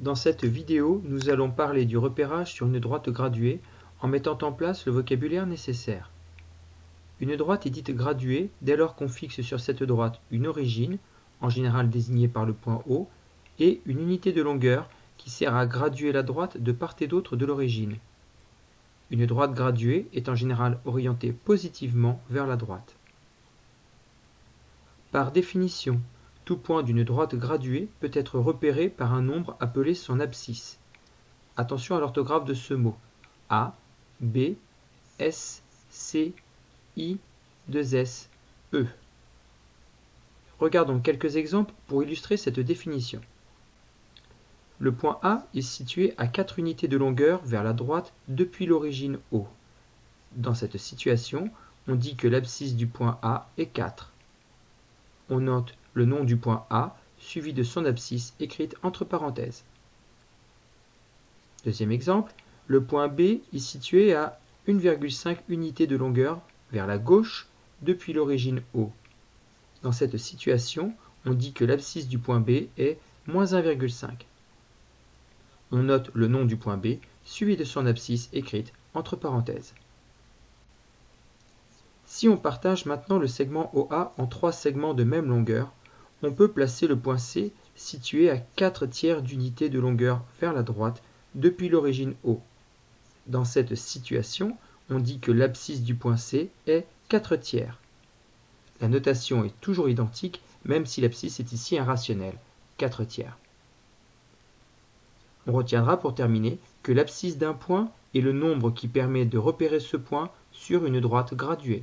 Dans cette vidéo, nous allons parler du repérage sur une droite graduée en mettant en place le vocabulaire nécessaire. Une droite est dite graduée dès lors qu'on fixe sur cette droite une origine, en général désignée par le point O, et une unité de longueur qui sert à graduer la droite de part et d'autre de l'origine. Une droite graduée est en général orientée positivement vers la droite. Par définition, tout point d'une droite graduée peut être repéré par un nombre appelé son abscisse. Attention à l'orthographe de ce mot. A, B, S, C, I, 2 S, E. Regardons quelques exemples pour illustrer cette définition. Le point A est situé à 4 unités de longueur vers la droite depuis l'origine O. Dans cette situation, on dit que l'abscisse du point A est 4. On note le nom du point A suivi de son abscisse écrite entre parenthèses. Deuxième exemple, le point B est situé à 1,5 unité de longueur vers la gauche depuis l'origine O. Dans cette situation, on dit que l'abscisse du point B est moins 1,5. On note le nom du point B suivi de son abscisse écrite entre parenthèses. Si on partage maintenant le segment OA en trois segments de même longueur, on peut placer le point C situé à 4 tiers d'unité de longueur vers la droite depuis l'origine O. Dans cette situation, on dit que l'abscisse du point C est 4 tiers. La notation est toujours identique, même si l'abscisse est ici irrationnelle, 4 tiers. On retiendra pour terminer que l'abscisse d'un point est le nombre qui permet de repérer ce point sur une droite graduée.